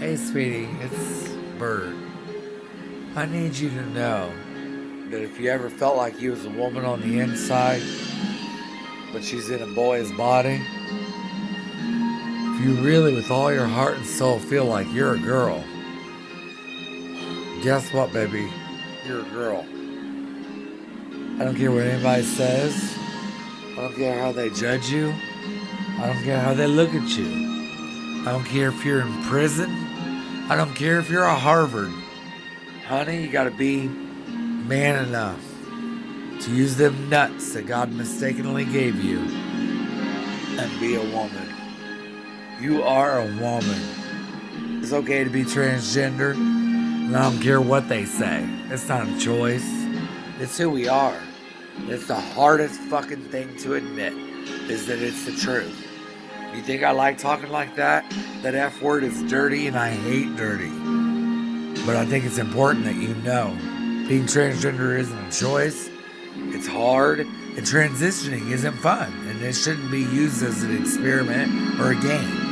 Hey, sweetie, it's Bert. I need you to know that if you ever felt like you was a woman on the inside, but she's in a boy's body, if you really, with all your heart and soul, feel like you're a girl, guess what, baby? You're a girl. I don't care what anybody says. I don't care how they judge you. I don't care how they look at you. I don't care if you're in prison. I don't care if you're a Harvard. Honey, you gotta be man enough to use them nuts that God mistakenly gave you and be a woman. You are a woman. It's okay to be transgender, and I don't care what they say. It's not a choice. It's who we are. It's the hardest fucking thing to admit is that it's the truth. You think I like talking like that? That F word is dirty and I hate dirty. But I think it's important that you know being transgender isn't a choice. It's hard and transitioning isn't fun and it shouldn't be used as an experiment or a game.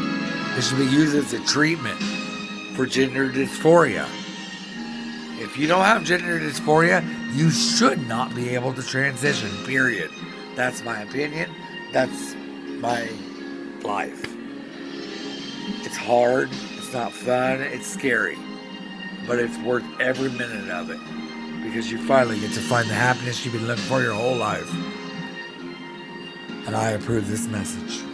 It should be used as a treatment for gender dysphoria. If you don't have gender dysphoria, you should not be able to transition, period. That's my opinion. That's my life. It's hard, it's not fun, it's scary, but it's worth every minute of it because you finally get to find the happiness you've been looking for your whole life. And I approve this message.